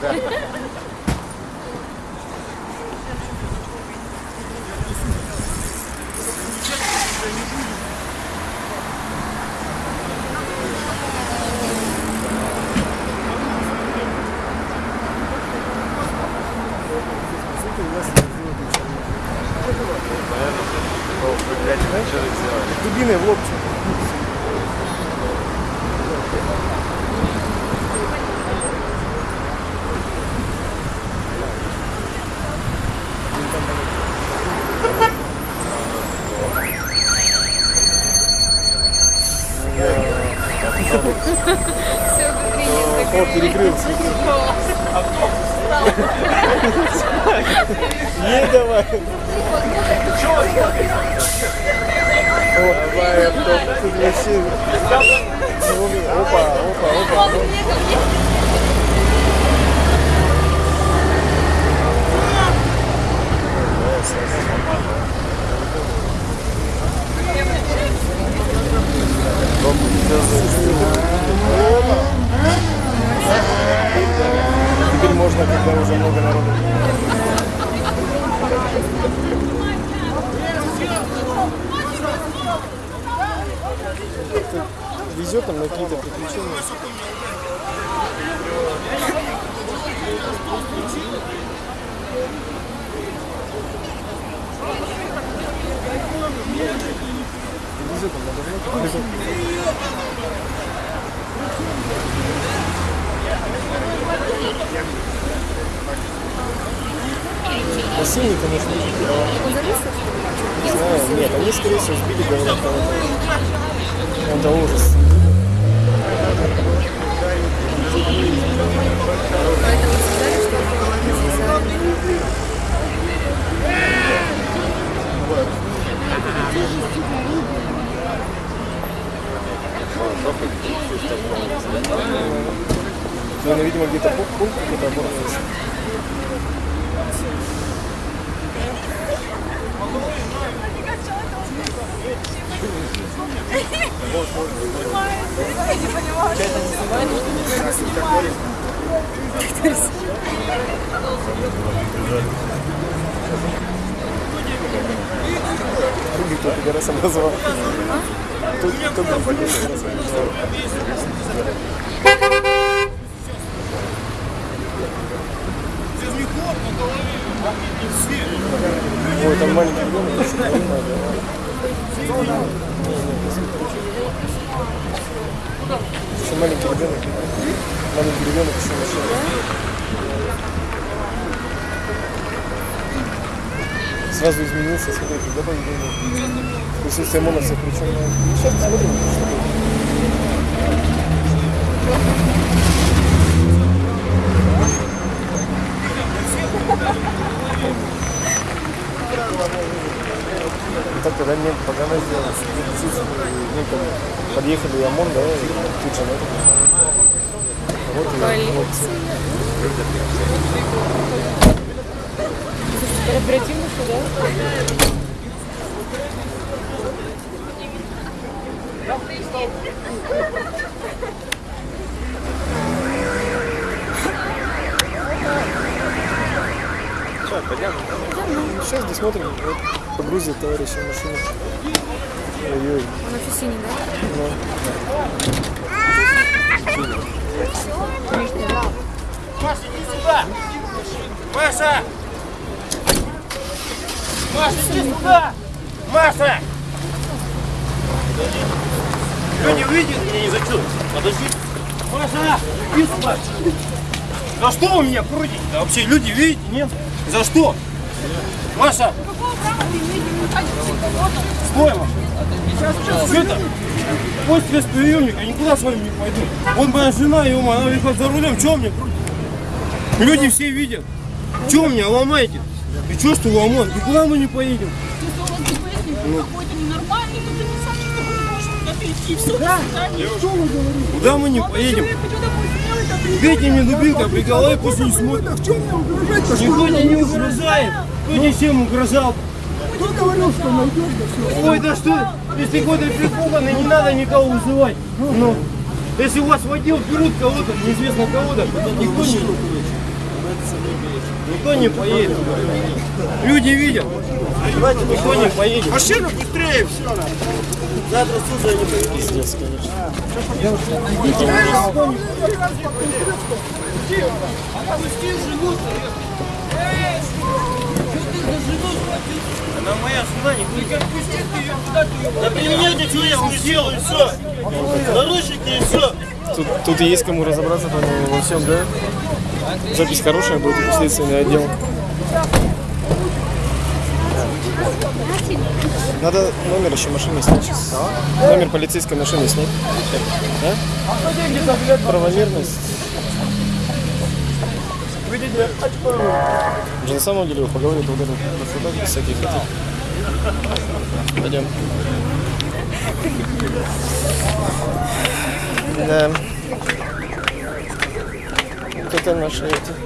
Да. Дубиной в лоб. Все, О, перекрылся. Не давай. О, давай, авто, тут вообще. Опа, опа, опа. Когда уже много народу. Везет нам на какие-то приключения. Везет нам на давно. Бассейн, конечно, Он залез? не знаю. Нет, они, скорее всего, сбили, говорят, кого-то. Это ужас. Поэтому сказали, что он связали. Наверное, видимо, где-то пункт пункт какой-то оборвался. Руби кто пидорасом назвал. Тут кто бы пидорасом назвал. Ой, там маленький ребенок, еще не знаю, да. Еще маленький ребенок. Маленький ребенок машина. Сразу изменился, смотрите, да, поведение. Присутствие моновцев, причем. Сейчас посмотрим, что будет. И так когда мне погано сделали, там, подъехали ОМОН, да, и тут же, ну, вот, и вот. Оперативно сюда. Сейчас досмотрим, вот, погрузит товарища в машину. Ой-ой, Он в офисине, да? ну. Маша, иди сюда! Маша! Маша, иди сюда! Маша! Кто не выйдет, меня не зачет. Подожди. Маша, иди сюда! За что вы меня крутите? Да вообще люди видите, нет? За что? Маша! Стой, Маша! Это, пусть спецприемник, я никуда с вами не пойду. Вот моя жена, ё она ехала за рулем, что мне крутит? Люди все видят. Че меня ломаете? И что, что ломать? Никуда мы не поедем. Куда мы не поедем? Бейте мне дубинка, при голове пусть не смотрят. Никто тебе не угрожает. Кто тебе всем угрожал? Кто говорил, что найдешь, да все? Ой, да что, если какой-то припуганный, не надо никого вызывать. Ну, если у вас водил берут кого-то, неизвестно кого-то, никто не, никто не поедет. Люди видят. Никто не поедет. Машина быстрее все. Завтра сюда не поедет. Пиздец, конечно. Она моя Да применяйте тюремную силу и все. Наручники и все. Тут, тут есть кому разобраться по-моему, во всем, да? Запись хорошая будет, следственный отдел. Надо номер еще машины снять. Номер полицейской машины снять. А? Правомерность. Уже на самом деле вы поговорили вот это на судах всяких этих. Пойдем. Да. Вот это наши эти.